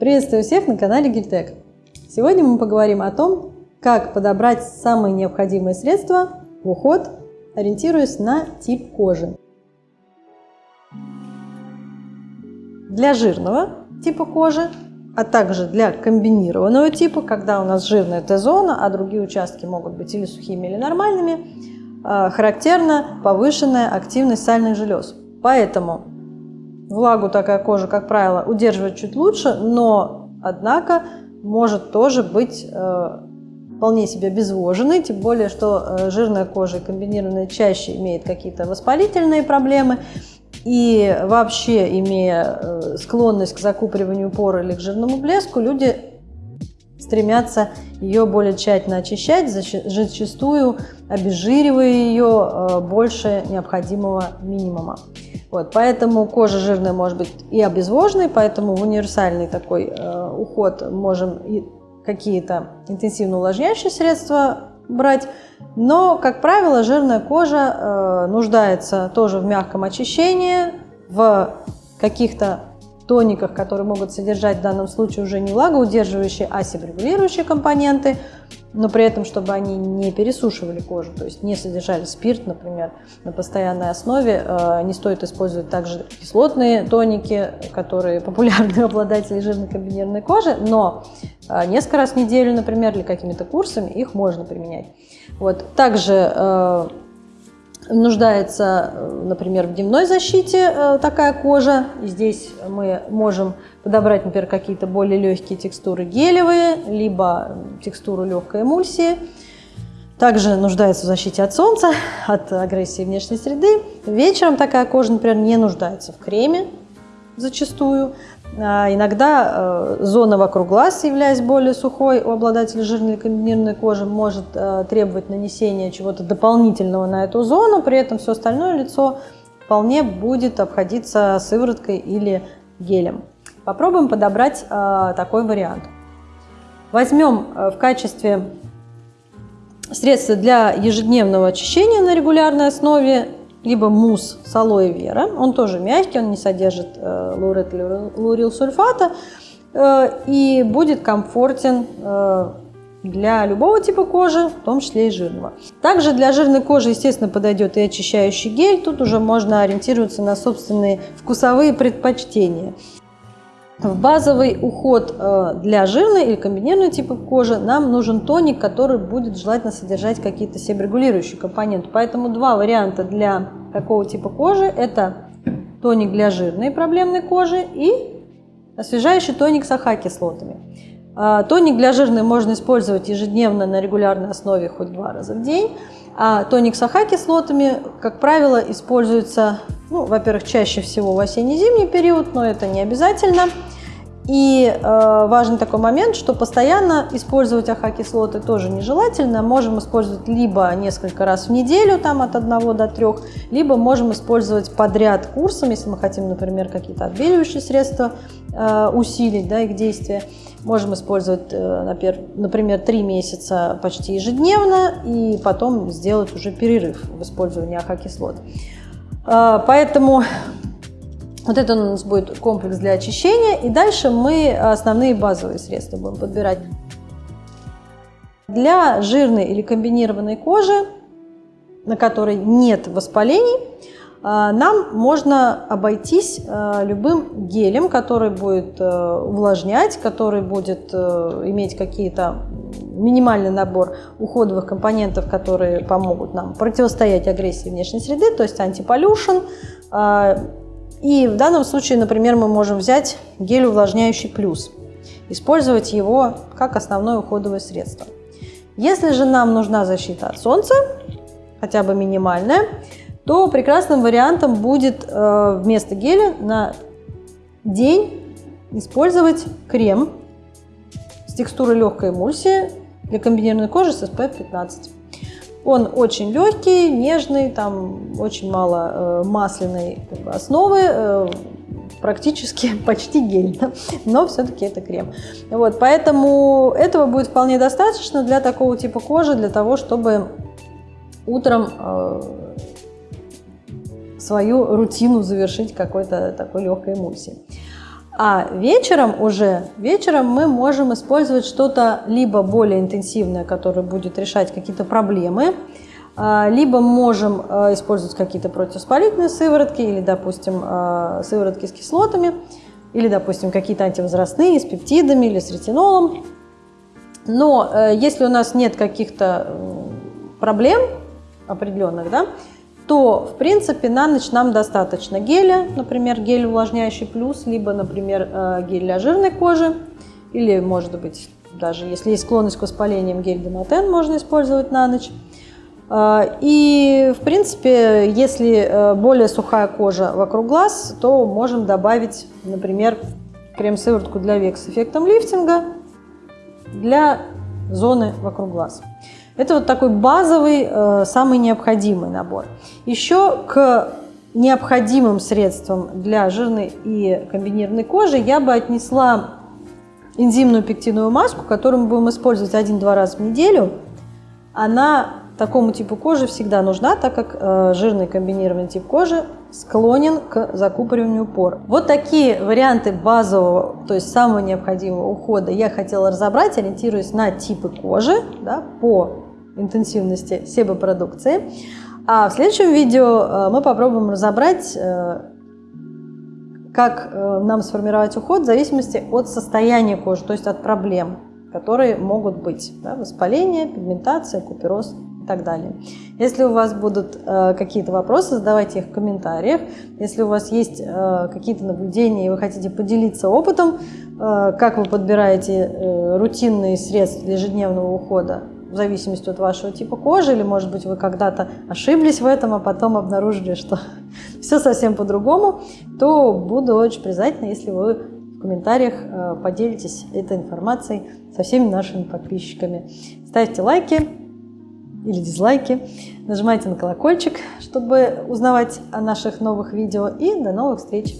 Приветствую всех на канале Гильтек. Сегодня мы поговорим о том, как подобрать самые необходимые средства в уход, ориентируясь на тип кожи. Для жирного типа кожи, а также для комбинированного типа, когда у нас жирная Т-зона, а другие участки могут быть или сухими, или нормальными, а, характерна повышенная активность сальных желез. Поэтому влагу такая кожа, как правило, удерживает чуть лучше, но, однако, может тоже быть э, вполне себе обезвоженной, тем более, что э, жирная кожа и комбинированная чаще имеет какие-то воспалительные проблемы, и вообще, имея э, склонность к закупориванию пор или к жирному блеску, люди стремятся ее более тщательно очищать, зачастую обезжиривая ее э, больше необходимого минимума. Вот, поэтому кожа жирная может быть и обезвоженной, поэтому в универсальный такой э, уход можем и какие-то интенсивно увлажняющие средства брать. Но, как правило, жирная кожа э, нуждается тоже в мягком очищении, в каких-то тониках, которые могут содержать в данном случае уже не влагоудерживающие, а себрегулирующие компоненты, но при этом, чтобы они не пересушивали кожу, то есть не содержали спирт, например, на постоянной основе. Э, не стоит использовать также кислотные тоники, которые популярны у обладателей жирной комбинированной кожи, но э, несколько раз в неделю, например, или какими-то курсами их можно применять. Вот. Также э, нуждается, например, в дневной защите э, такая кожа. Здесь мы можем подобрать, например, какие-то более легкие текстуры гелевые, либо текстуру легкой эмульсии. Также нуждается в защите от солнца, от агрессии внешней среды. Вечером такая кожа, например, не нуждается в креме зачастую. А иногда э, зона вокруг глаз, являясь более сухой, у обладателя жирной комбинированной кожи может э, требовать нанесения чего-то дополнительного на эту зону, при этом все остальное лицо вполне будет обходиться сывороткой или гелем. Попробуем подобрать э, такой вариант. Возьмем в качестве средства для ежедневного очищения на регулярной основе либо мусс с алоэ вера. Он тоже мягкий, он не содержит э, лаурилсульфата э, и будет комфортен э, для любого типа кожи, в том числе и жирного. Также для жирной кожи, естественно, подойдет и очищающий гель. Тут уже можно ориентироваться на собственные вкусовые предпочтения. В базовый уход э, для жирной или комбинированного типа кожи нам нужен тоник, который будет желательно содержать какие-то себорегулирующие компоненты. Поэтому два варианта для какого типа кожи. Это тоник для жирной проблемной кожи и освежающий тоник с АХ-кислотами. А, тоник для жирной можно использовать ежедневно на регулярной основе хоть два раза в день. А тоник с АХ-кислотами, как правило, используется, ну, во-первых, чаще всего в осенне-зимний период, но это не обязательно. И э, важный такой момент, что постоянно использовать АХ-кислоты тоже нежелательно. Можем использовать либо несколько раз в неделю, там от 1 до 3, либо можем использовать подряд курсом, если мы хотим, например, какие-то отбеливающие средства э, усилить, да, их действие. Можем использовать, э, например, 3 месяца почти ежедневно и потом сделать уже перерыв в использовании АХ-кислот. Э, поэтому вот это у нас будет комплекс для очищения. И дальше мы основные базовые средства будем подбирать. Для жирной или комбинированной кожи, на которой нет воспалений, а, нам можно обойтись а, любым гелем, который будет э, увлажнять, который будет э, иметь какие-то минимальный набор уходовых компонентов, которые помогут нам противостоять агрессии внешней среды, то есть антиполюшн, а, и в данном случае, например, мы можем взять гель увлажняющий плюс, использовать его как основное уходовое средство. Если же нам нужна защита от солнца, хотя бы минимальная, то прекрасным вариантом будет э, вместо геля на день использовать крем с текстурой легкой эмульсии для комбинированной кожи с SPF 15. Он очень легкий, нежный, там очень мало э, масляной как бы, основы, э, практически почти гель, но все-таки это крем. Вот, поэтому этого будет вполне достаточно для такого типа кожи, для того, чтобы утром э, свою рутину завершить какой-то такой легкой эмульсией. А вечером уже, вечером мы можем использовать что-то либо более интенсивное, которое будет решать какие-то проблемы, а, либо можем а, использовать какие-то противовоспалительные сыворотки или, допустим, а, сыворотки с кислотами, или, допустим, какие-то антивозрастные с пептидами или с ретинолом. Но э, если у нас нет каких-то проблем определенных, да, то, в принципе, на ночь нам достаточно геля, например, гель увлажняющий плюс, либо, например, э, гель для жирной кожи, или, может быть, даже если есть склонность к воспалениям, гель Демотен можно использовать на ночь. Э, и, в принципе, если э, более сухая кожа вокруг глаз, то можем добавить, например, крем-сыворотку для век с эффектом лифтинга для зоны вокруг глаз. Это вот такой базовый, э, самый необходимый набор. Еще к необходимым средствам для жирной и комбинированной кожи я бы отнесла энзимную пектиновую маску, которую мы будем использовать один-два раза в неделю. Она такому типу кожи всегда нужна, так как э, жирный комбинированный тип кожи склонен к закупориванию пор. Вот такие варианты базового, то есть самого необходимого ухода я хотела разобрать, ориентируясь на типы кожи да, по интенсивности себопродукции. А в следующем видео э, мы попробуем разобрать, э, как э, нам сформировать уход в зависимости от состояния кожи, то есть от проблем, которые могут быть. Да, воспаление, пигментация, купероз и так далее. Если у вас будут какие-то вопросы, задавайте их в комментариях. Если у вас есть какие-то наблюдения и вы хотите поделиться опытом, как вы подбираете рутинные средства для ежедневного ухода, в зависимости от вашего типа кожи, или, может быть, вы когда-то ошиблись в этом, а потом обнаружили, что все совсем по-другому, то буду очень признательна, если вы в комментариях э, поделитесь этой информацией со всеми нашими подписчиками. Ставьте лайки или дизлайки, нажимайте на колокольчик, чтобы узнавать о наших новых видео, и до новых встреч!